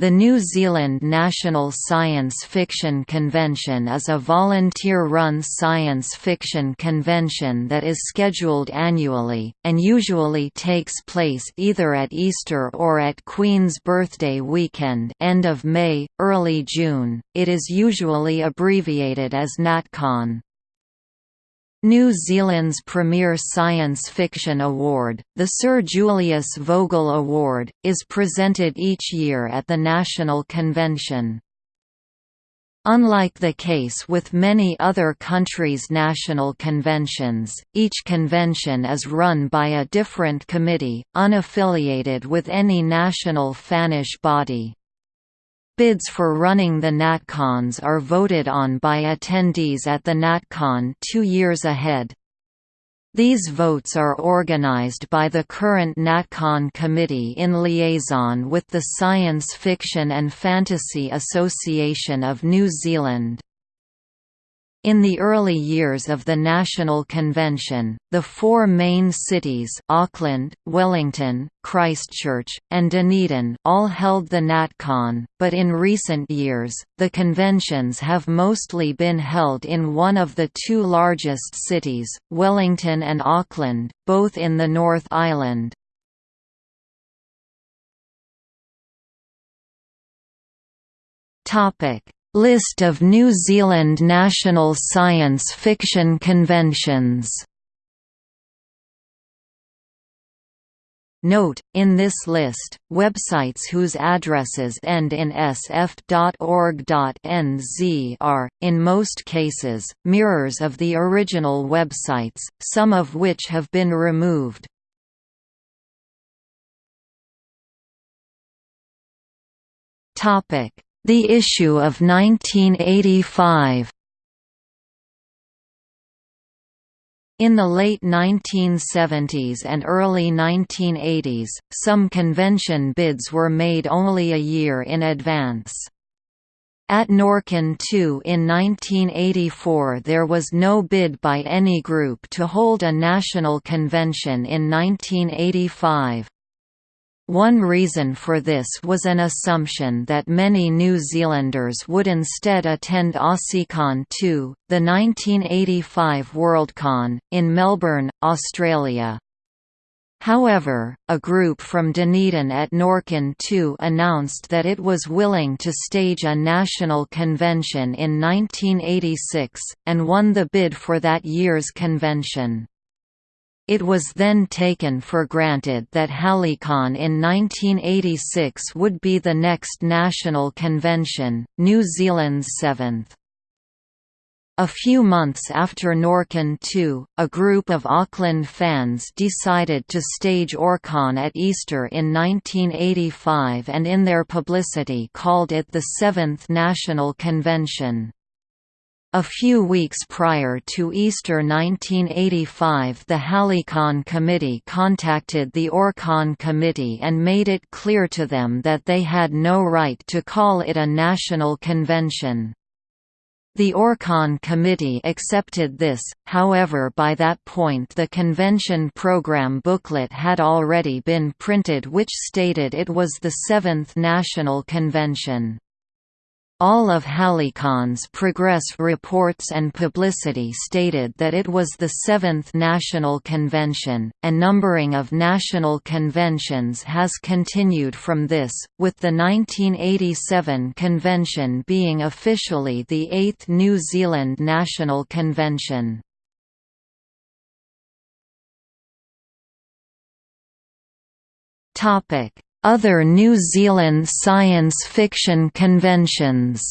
The New Zealand National Science Fiction Convention is a volunteer-run science fiction convention that is scheduled annually, and usually takes place either at Easter or at Queen's Birthday weekend end of May, early June. It is usually abbreviated as NatCon. New Zealand's premier science fiction award, the Sir Julius Vogel Award, is presented each year at the National Convention. Unlike the case with many other countries' national conventions, each convention is run by a different committee, unaffiliated with any national fannish body. Bids for running the NatCons are voted on by attendees at the NatCon two years ahead. These votes are organized by the current NatCon committee in liaison with the Science Fiction and Fantasy Association of New Zealand. In the early years of the National Convention, the four main cities Auckland, Wellington, Christchurch, and Dunedin all held the NatCon, but in recent years, the conventions have mostly been held in one of the two largest cities, Wellington and Auckland, both in the North Island. Topic List of New Zealand national science fiction conventions Note, in this list, websites whose addresses end in sf.org.nz are, in most cases, mirrors of the original websites, some of which have been removed. The Issue of 1985 In the late 1970s and early 1980s, some convention bids were made only a year in advance. At NORCON 2 in 1984 there was no bid by any group to hold a national convention in 1985. One reason for this was an assumption that many New Zealanders would instead attend AussieCon 2, the 1985 Worldcon, in Melbourne, Australia. However, a group from Dunedin at NORCON 2 announced that it was willing to stage a national convention in 1986, and won the bid for that year's convention. It was then taken for granted that HalleyCon in 1986 would be the next national convention, New Zealand's seventh. A few months after NORCON 2, a group of Auckland fans decided to stage ORCon at Easter in 1985 and in their publicity called it the Seventh National Convention. A few weeks prior to Easter 1985 the HalleyCon committee contacted the ORCon committee and made it clear to them that they had no right to call it a national convention. The ORCon committee accepted this, however by that point the convention program booklet had already been printed which stated it was the seventh national convention. All of HalleyCon's progress reports and publicity stated that it was the seventh national convention, and numbering of national conventions has continued from this, with the 1987 convention being officially the eighth New Zealand National Convention. Topic other New Zealand science fiction conventions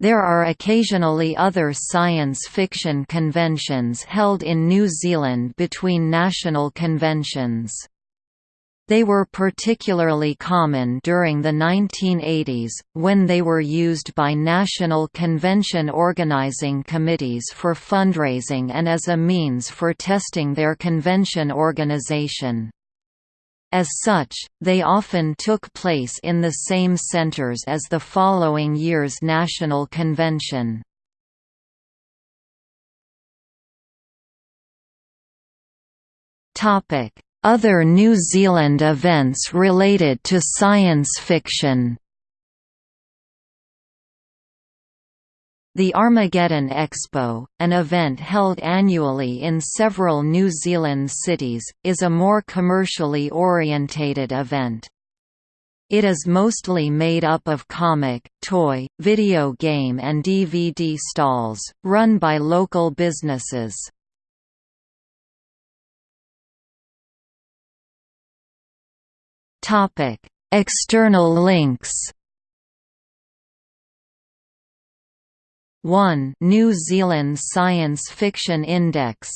There are occasionally other science fiction conventions held in New Zealand between national conventions. They were particularly common during the 1980s, when they were used by national convention organizing committees for fundraising and as a means for testing their convention organization. As such, they often took place in the same centers as the following year's national convention. Other New Zealand events related to science fiction The Armageddon Expo, an event held annually in several New Zealand cities, is a more commercially orientated event. It is mostly made up of comic, toy, video game and DVD stalls, run by local businesses. External links 1 New Zealand Science Fiction Index